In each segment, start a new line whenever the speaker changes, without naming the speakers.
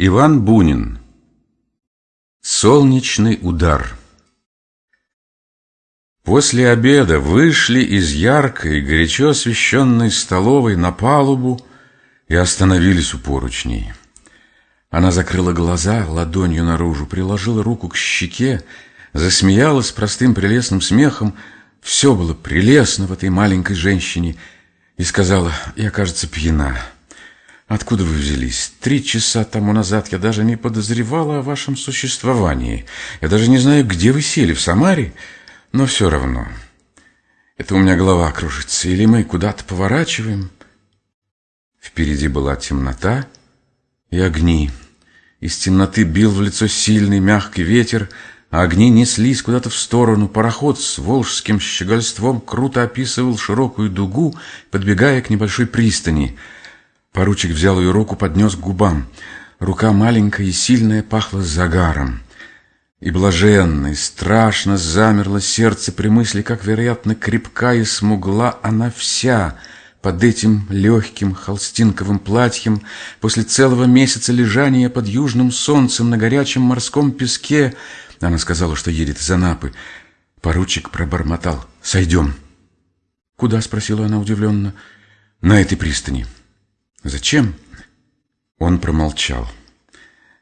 Иван Бунин Солнечный удар После обеда вышли из яркой, горячо освещенной столовой на палубу и остановились у поручней. Она закрыла глаза ладонью наружу, приложила руку к щеке, засмеялась простым прелестным смехом. Все было прелестно в этой маленькой женщине и сказала, я, кажется, пьяна. Откуда вы взялись? Три часа тому назад я даже не подозревала о вашем существовании. Я даже не знаю, где вы сели, в Самаре, но все равно. Это у меня голова кружится. Или мы куда-то поворачиваем? Впереди была темнота и огни. Из темноты бил в лицо сильный мягкий ветер, а огни неслись куда-то в сторону. Пароход с волжским щегольством круто описывал широкую дугу, подбегая к небольшой пристани — Поручик взял ее руку, поднес к губам. Рука маленькая и сильная пахла загаром. И блаженно, и страшно замерло сердце при мысли, как, вероятно, крепка и смугла она вся под этим легким холстинковым платьем после целого месяца лежания под южным солнцем на горячем морском песке. Она сказала, что едет из Анапы. Поручик пробормотал. «Сойдем». «Куда?» — спросила она удивленно. «На этой пристани». «Зачем?» Он промолчал.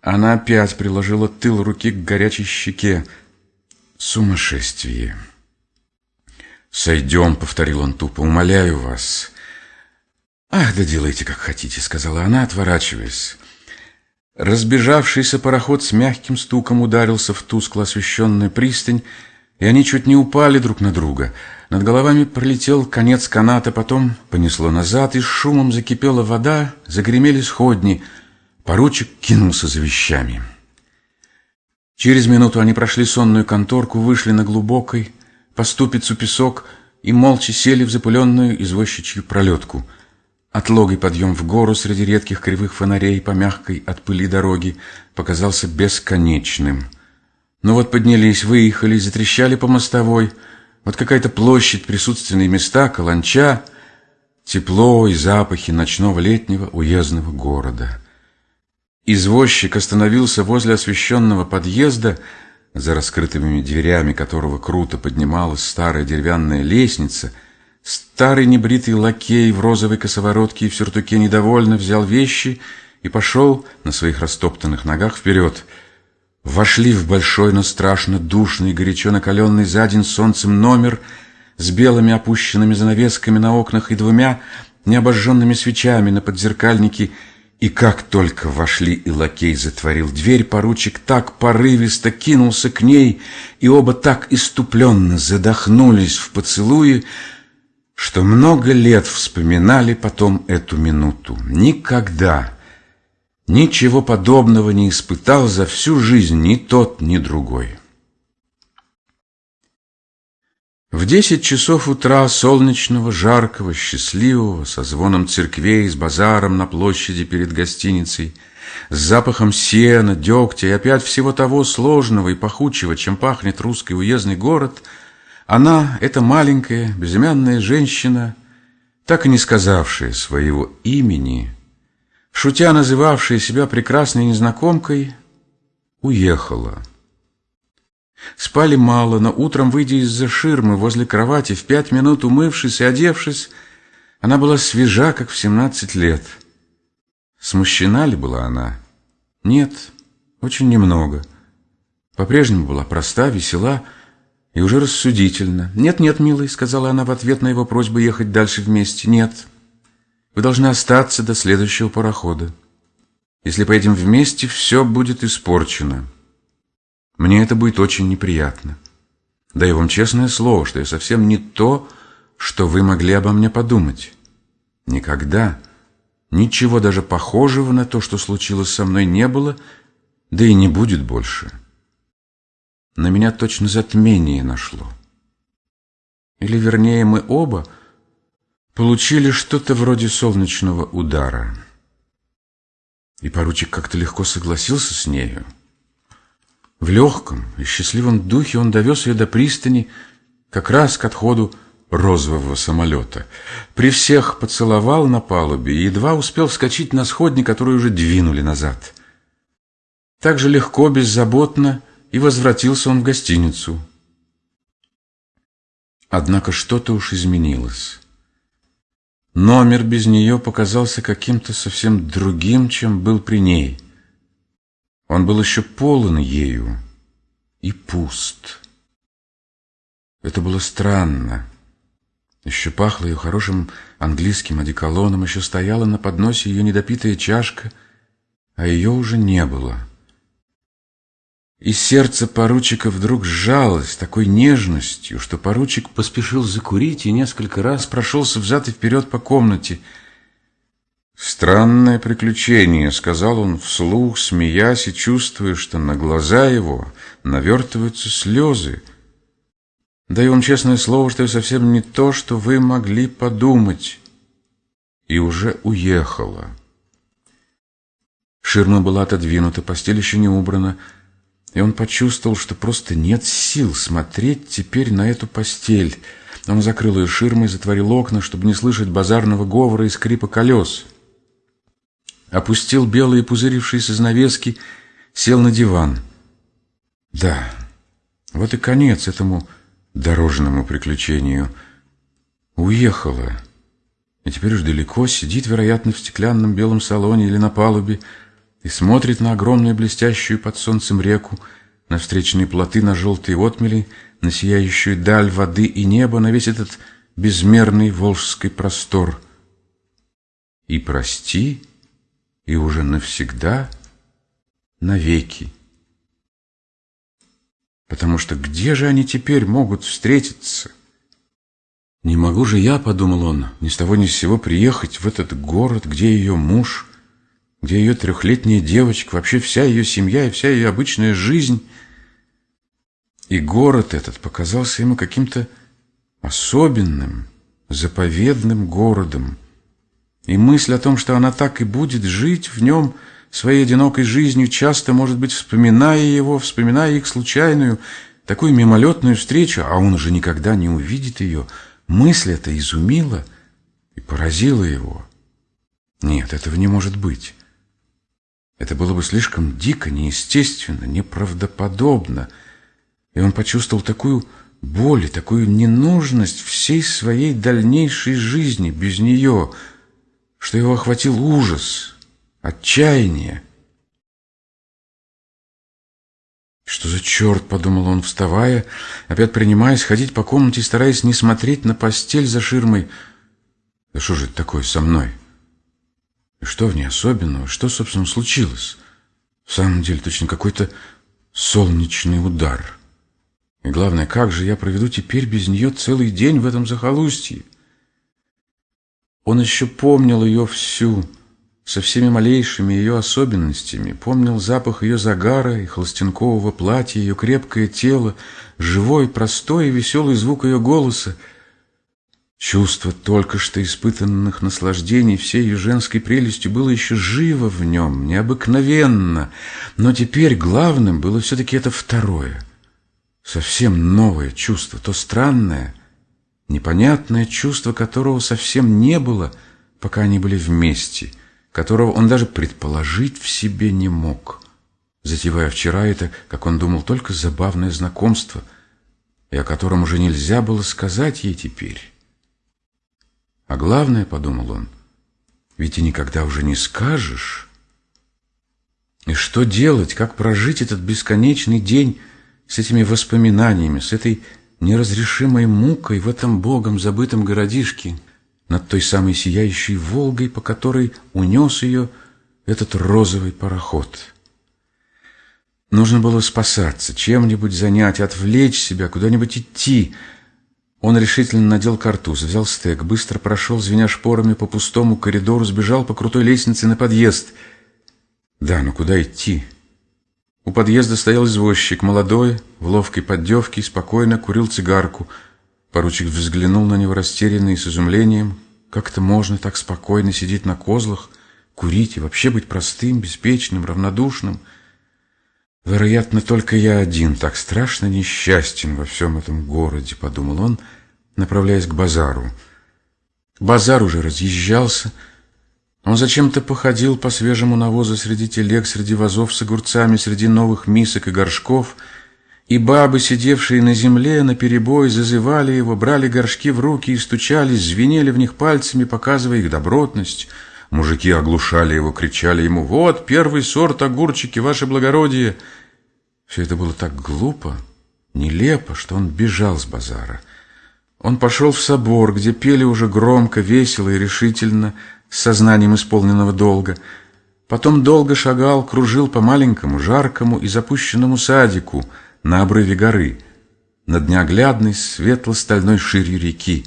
Она опять приложила тыл руки к горячей щеке. «Сумасшествие!» «Сойдем», — повторил он тупо, — «умоляю вас». «Ах, да делайте, как хотите», — сказала она, отворачиваясь. Разбежавшийся пароход с мягким стуком ударился в тускло освещенную пристань, и они чуть не упали друг на друга. Над головами пролетел конец каната, потом понесло назад, и шумом закипела вода, загремели сходни. Поручик кинулся за вещами. Через минуту они прошли сонную конторку, вышли на глубокой, по ступицу песок и молча сели в запыленную извозчичью пролетку. Отлогий подъем в гору среди редких кривых фонарей по мягкой от пыли дороги показался бесконечным — ну вот поднялись, выехали, затрещали по мостовой. Вот какая-то площадь, присутственные места, каланча, тепло и запахи ночного летнего уездного города. Извозчик остановился возле освещенного подъезда, за раскрытыми дверями которого круто поднималась старая деревянная лестница. Старый небритый лакей в розовой косоворотке и в сюртуке недовольно взял вещи и пошел на своих растоптанных ногах вперед — Вошли в большой, но страшно душный, горячо накаленный за день солнцем номер с белыми опущенными занавесками на окнах и двумя необожженными свечами на подзеркальнике, и как только вошли и лакей затворил дверь, поручик так порывисто кинулся к ней, и оба так иступленно задохнулись в поцелуе, что много лет вспоминали потом эту минуту. Никогда Ничего подобного не испытал за всю жизнь ни тот, ни другой. В десять часов утра солнечного, жаркого, счастливого, со звоном церквей, с базаром на площади перед гостиницей, с запахом сена, дегтя и опять всего того сложного и пахучего, чем пахнет русский уездный город, она, эта маленькая, безымянная женщина, так и не сказавшая своего имени, шутя называвшая себя прекрасной незнакомкой, уехала. Спали мало, но утром, выйдя из-за ширмы возле кровати, в пять минут умывшись и одевшись, она была свежа, как в семнадцать лет. Смущена ли была она? Нет, очень немного. По-прежнему была проста, весела и уже рассудительна. «Нет-нет, милый», — сказала она в ответ на его просьбу ехать дальше вместе. «Нет, вы должны остаться до следующего парохода. Если поедем вместе, все будет испорчено. Мне это будет очень неприятно. Даю вам честное слово, что я совсем не то, что вы могли обо мне подумать. Никогда ничего даже похожего на то, что случилось со мной, не было, да и не будет больше. На меня точно затмение нашло. Или, вернее, мы оба — получили что-то вроде солнечного удара. И поручик как-то легко согласился с нею. В легком и счастливом духе он довез ее до пристани как раз к отходу розового самолета. При всех поцеловал на палубе и едва успел вскочить на сходни, которые уже двинули назад. Так же легко, беззаботно и возвратился он в гостиницу. Однако что-то уж изменилось. Номер без нее показался каким-то совсем другим, чем был при ней. Он был еще полон ею и пуст. Это было странно. Еще пахло ее хорошим английским одеколоном, еще стояла на подносе ее недопитая чашка, а ее уже не было. И сердце поручика вдруг сжалось такой нежностью, что поручик поспешил закурить и несколько раз прошелся взад и вперед по комнате. «Странное приключение», — сказал он вслух, смеясь и чувствуя, что на глаза его навертываются слезы. Даю вам честное слово, что это совсем не то, что вы могли подумать. И уже уехала. Ширма была отодвинута, постель еще не убрана, — и он почувствовал, что просто нет сил смотреть теперь на эту постель. Он закрыл ее ширмой, затворил окна, чтобы не слышать базарного говора и скрипа колес. Опустил белые пузырившиеся занавески, сел на диван. Да, вот и конец этому дорожному приключению. Уехала. И теперь уж далеко сидит, вероятно, в стеклянном белом салоне или на палубе, и смотрит на огромную блестящую под солнцем реку, на встречные плоты, на желтые отмели, на сияющую даль воды и неба, на весь этот безмерный волжский простор. И прости, и уже навсегда, навеки. Потому что где же они теперь могут встретиться? Не могу же я, подумал он, ни с того ни с сего приехать в этот город, где ее муж — где ее трехлетняя девочка, вообще вся ее семья и вся ее обычная жизнь. И город этот показался ему каким-то особенным, заповедным городом. И мысль о том, что она так и будет жить в нем своей одинокой жизнью, часто, может быть, вспоминая его, вспоминая их случайную, такую мимолетную встречу, а он уже никогда не увидит ее, мысль эта изумила и поразила его. Нет, этого не может быть. Это было бы слишком дико, неестественно, неправдоподобно. И он почувствовал такую боль и такую ненужность всей своей дальнейшей жизни без нее, что его охватил ужас, отчаяние. «Что за черт?» — подумал он, вставая, опять принимаясь ходить по комнате, стараясь не смотреть на постель за ширмой. «Да что же это такое со мной?» Что в ней особенного? Что, собственно, случилось? В самом деле, точно какой-то солнечный удар. И главное, как же я проведу теперь без нее целый день в этом захолустье? Он еще помнил ее всю, со всеми малейшими ее особенностями, помнил запах ее загара и холстянкового платья, ее крепкое тело, живой, простой и веселый звук ее голоса — Чувство только что испытанных наслаждений всей ее женской прелестью было еще живо в нем, необыкновенно, но теперь главным было все-таки это второе, совсем новое чувство, то странное, непонятное чувство, которого совсем не было, пока они были вместе, которого он даже предположить в себе не мог, затевая вчера это, как он думал, только забавное знакомство, и о котором уже нельзя было сказать ей теперь. А главное, подумал он, ведь и никогда уже не скажешь. И что делать, как прожить этот бесконечный день с этими воспоминаниями, с этой неразрешимой мукой в этом богом забытом городишке, над той самой сияющей Волгой, по которой унес ее этот розовый пароход. Нужно было спасаться, чем-нибудь занять, отвлечь себя, куда-нибудь идти — он решительно надел картуз, взял стек, быстро прошел, звеня шпорами по пустому коридору, сбежал по крутой лестнице на подъезд. Да, но куда идти? У подъезда стоял извозчик, молодой, в ловкой поддевке, спокойно курил цигарку. Поручик взглянул на него растерянно и с изумлением. Как это можно так спокойно сидеть на козлах, курить и вообще быть простым, беспечным, равнодушным? Вероятно, только я один так страшно несчастен во всем этом городе, подумал он, направляясь к базару. Базар уже разъезжался, Он зачем-то походил по свежему навозу среди телег, среди вазов с огурцами, среди новых мисок и горшков, и бабы, сидевшие на земле, наперебой, зазывали его, брали горшки в руки и стучались, звенели в них пальцами, показывая их добротность. Мужики оглушали его, кричали ему «Вот, первый сорт огурчики, ваше благородие!» Все это было так глупо, нелепо, что он бежал с базара. Он пошел в собор, где пели уже громко, весело и решительно, с сознанием исполненного долга. Потом долго шагал, кружил по маленькому, жаркому и запущенному садику на обрыве горы, над неоглядной светло-стальной ширью реки.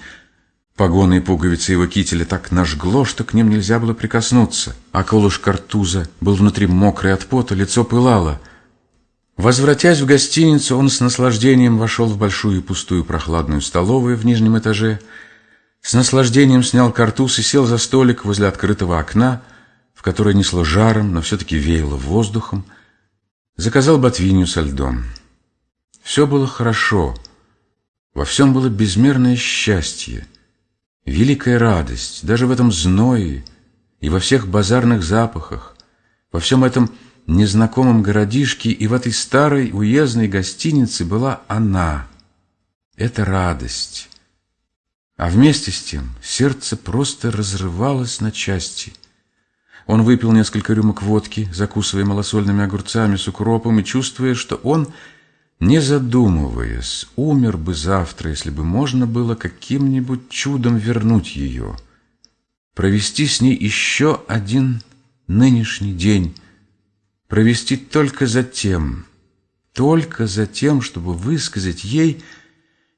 Погоны и пуговицы его кителя так нажгло, что к ним нельзя было прикоснуться, а колыш картуза был внутри мокрый от пота, лицо пылало. Возвратясь в гостиницу, он с наслаждением вошел в большую пустую прохладную столовую в нижнем этаже — с наслаждением снял картуз и сел за столик возле открытого окна, в которое несло жаром, но все-таки веяло воздухом. Заказал ботвинью со льдом. Все было хорошо. Во всем было безмерное счастье, великая радость, даже в этом зное и во всех базарных запахах, во всем этом незнакомом городишке и в этой старой уездной гостинице была она. Это радость. А вместе с тем сердце просто разрывалось на части. Он выпил несколько рюмок водки, закусывая малосольными огурцами с укропом и чувствуя, что он, не задумываясь, умер бы завтра, если бы можно было каким-нибудь чудом вернуть ее, провести с ней еще один нынешний день, провести только за тем, только за тем, чтобы высказать ей –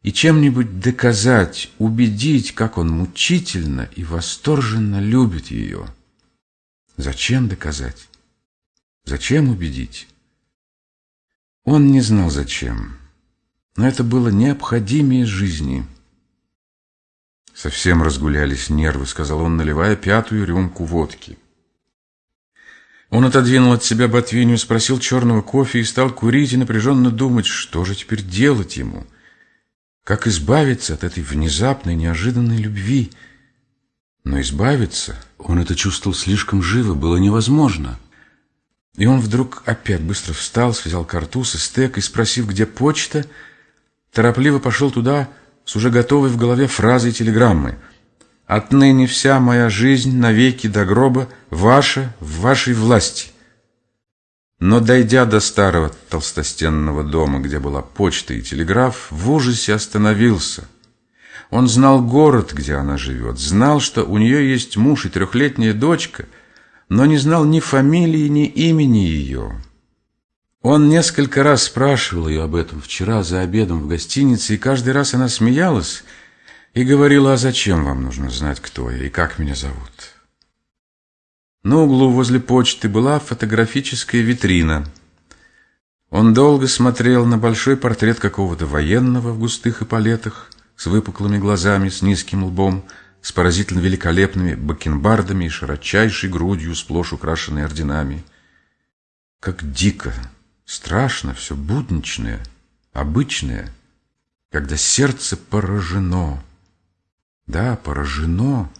и чем-нибудь доказать, убедить, как он мучительно и восторженно любит ее. Зачем доказать? Зачем убедить? Он не знал зачем, но это было необходимее жизни. Совсем разгулялись нервы, сказал он, наливая пятую рюмку водки. Он отодвинул от себя ботвинью, спросил черного кофе и стал курить и напряженно думать, что же теперь делать ему – как избавиться от этой внезапной, неожиданной любви? Но избавиться, он это чувствовал слишком живо, было невозможно. И он вдруг опять быстро встал, связал картуз и стек, и, спросив, где почта, торопливо пошел туда с уже готовой в голове фразой телеграммы. «Отныне вся моя жизнь навеки до гроба ваша в вашей власти». Но, дойдя до старого толстостенного дома, где была почта и телеграф, в ужасе остановился. Он знал город, где она живет, знал, что у нее есть муж и трехлетняя дочка, но не знал ни фамилии, ни имени ее. Он несколько раз спрашивал ее об этом вчера за обедом в гостинице, и каждый раз она смеялась и говорила, а зачем вам нужно знать, кто я и как меня зовут. На углу возле почты была фотографическая витрина. Он долго смотрел на большой портрет какого-то военного в густых эполетах, с выпуклыми глазами, с низким лбом, с поразительно великолепными бакенбардами и широчайшей грудью, сплошь украшенной орденами. Как дико, страшно все будничное, обычное, когда сердце поражено. Да, поражено.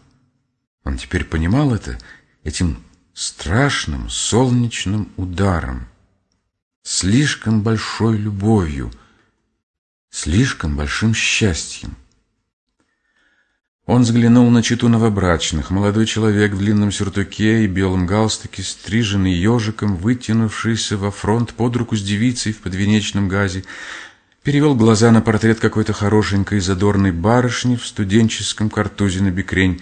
Он теперь понимал это этим страшным солнечным ударом, слишком большой любовью, слишком большим счастьем. Он взглянул на читу новобрачных. Молодой человек в длинном сюртуке и белом галстуке, стриженный ежиком, вытянувшийся во фронт под руку с девицей в подвенечном газе, перевел глаза на портрет какой-то хорошенькой задорной барышни в студенческом картузе на бикрень,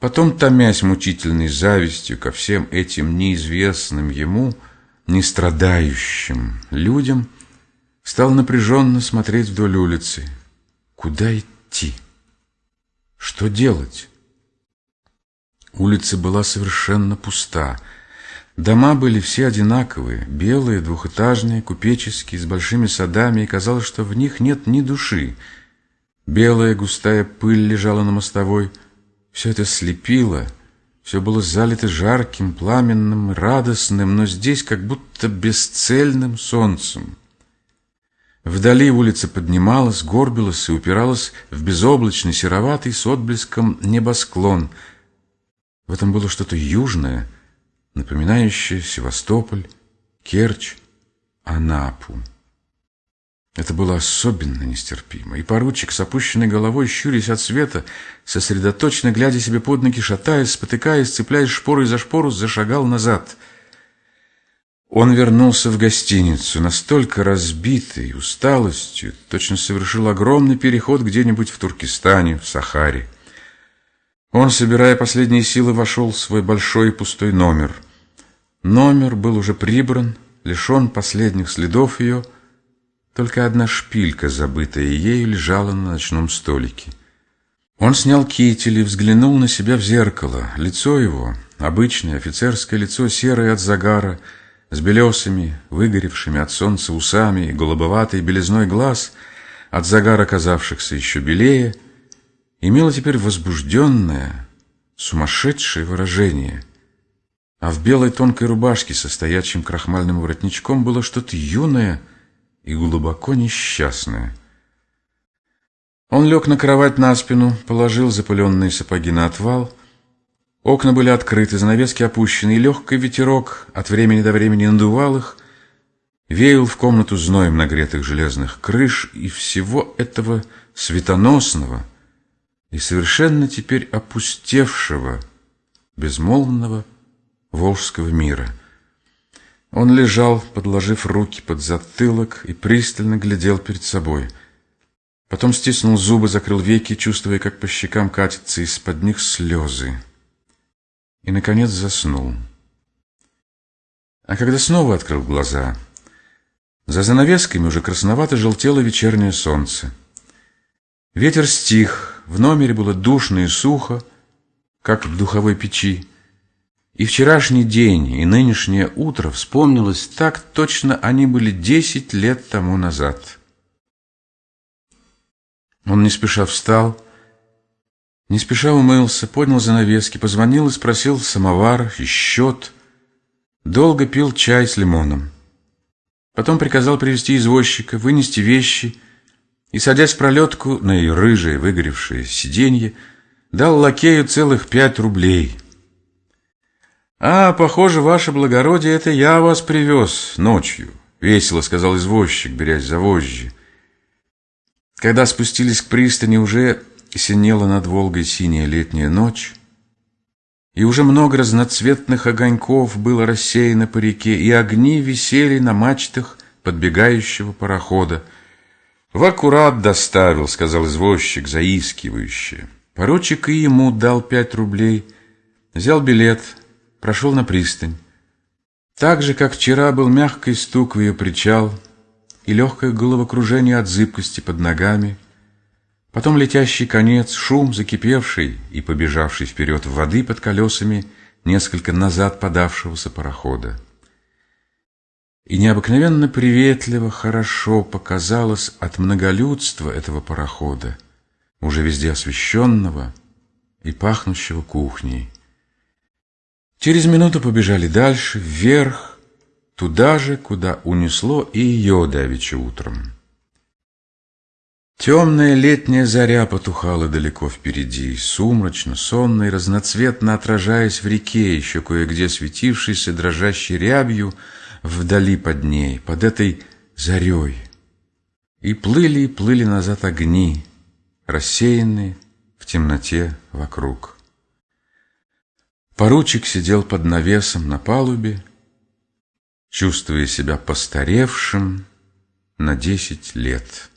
Потом, томясь мучительной завистью ко всем этим неизвестным ему, не страдающим людям, стал напряженно смотреть вдоль улицы. Куда идти? Что делать? Улица была совершенно пуста. Дома были все одинаковые, белые, двухэтажные, купеческие, с большими садами, и казалось, что в них нет ни души. Белая густая пыль лежала на мостовой, все это слепило, все было залито жарким, пламенным, радостным, но здесь как будто бесцельным солнцем. Вдали улица поднималась, горбилась и упиралась в безоблачный сероватый с отблеском небосклон. В этом было что-то южное, напоминающее Севастополь, Керчь, Анапу. Это было особенно нестерпимо, и поручик с опущенной головой, щурясь от света, сосредоточенно глядя себе под ноги, шатаясь, спотыкаясь, цепляясь шпорой за шпору, зашагал назад. Он вернулся в гостиницу, настолько разбитый усталостью, точно совершил огромный переход где-нибудь в Туркестане, в Сахаре. Он, собирая последние силы, вошел в свой большой пустой номер. Номер был уже прибран, лишен последних следов ее, только одна шпилька, забытая ею, лежала на ночном столике. Он снял китель и взглянул на себя в зеркало. Лицо его, обычное офицерское лицо, серое от загара, с белесыми, выгоревшими от солнца усами и голубоватой белизной глаз, от загара казавшихся еще белее, имело теперь возбужденное, сумасшедшее выражение. А в белой тонкой рубашке со стоячим крахмальным воротничком было что-то юное и глубоко несчастное. Он лег на кровать на спину, положил запыленные сапоги на отвал. Окна были открыты, занавески опущены, и легкий ветерок от времени до времени надувал их, веял в комнату зноем нагретых железных крыш и всего этого светоносного и совершенно теперь опустевшего, безмолвного волжского мира — он лежал, подложив руки под затылок и пристально глядел перед собой. Потом стиснул зубы, закрыл веки, чувствуя, как по щекам катятся из-под них слезы. И, наконец, заснул. А когда снова открыл глаза, за занавесками уже красновато желтело вечернее солнце. Ветер стих, в номере было душно и сухо, как в духовой печи. И вчерашний день, и нынешнее утро вспомнилось так точно они были десять лет тому назад. Он не спеша встал, не спеша умылся, поднял занавески, позвонил и спросил самовар и счет. Долго пил чай с лимоном. Потом приказал привести извозчика, вынести вещи и, садясь в пролетку на ее рыжее выгоревшее сиденье, дал лакею целых пять рублей — «А, похоже, ваше благородие, это я вас привез ночью», — весело сказал извозчик, берясь за вожжи. Когда спустились к пристани, уже синела над Волгой синяя летняя ночь, и уже много разноцветных огоньков было рассеяно по реке, и огни висели на мачтах подбегающего парохода. «В аккурат доставил», — сказал извозчик, заискивающе. Поручик и ему дал пять рублей, взял билет — прошел на пристань. Так же, как вчера был мягкий стук в ее причал и легкое головокружение от зыбкости под ногами, потом летящий конец, шум закипевший и побежавший вперед воды под колесами несколько назад подавшегося парохода. И необыкновенно приветливо, хорошо показалось от многолюдства этого парохода, уже везде освещенного и пахнущего кухней. Через минуту побежали дальше, вверх, туда же, куда унесло и ее давеча утром. Темная летняя заря потухала далеко впереди, сумрачно, сонно и разноцветно отражаясь в реке, еще кое-где светившейся дрожащей рябью вдали под ней, под этой зарей. И плыли и плыли назад огни, рассеянные в темноте вокруг. Поручик сидел под навесом на палубе, чувствуя себя постаревшим на десять лет.